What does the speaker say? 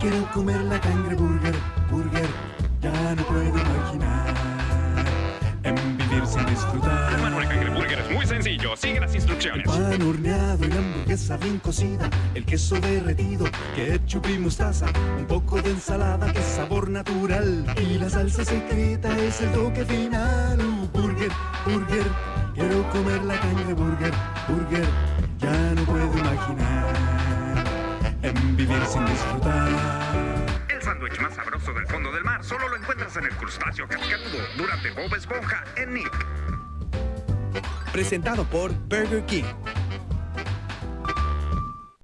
Quiero comer la cangreburger, burger, ya no puedo imaginar en vivir sin disfrutar. El menú de cangreburger es muy sencillo, sigue las instrucciones. El pan horneado y hamburguesa bien cocida, el queso derretido, ketchup y mostaza, un poco de ensalada de sabor natural y la salsa secreta es el toque final. Uh, burger, burger, quiero comer la cangreburger. Vivir sin disfrutar. El sándwich más sabroso del fondo del mar solo lo encuentras en el crustáceo cascarudo durante Bob Esponja en Nick. Presentado por Burger King.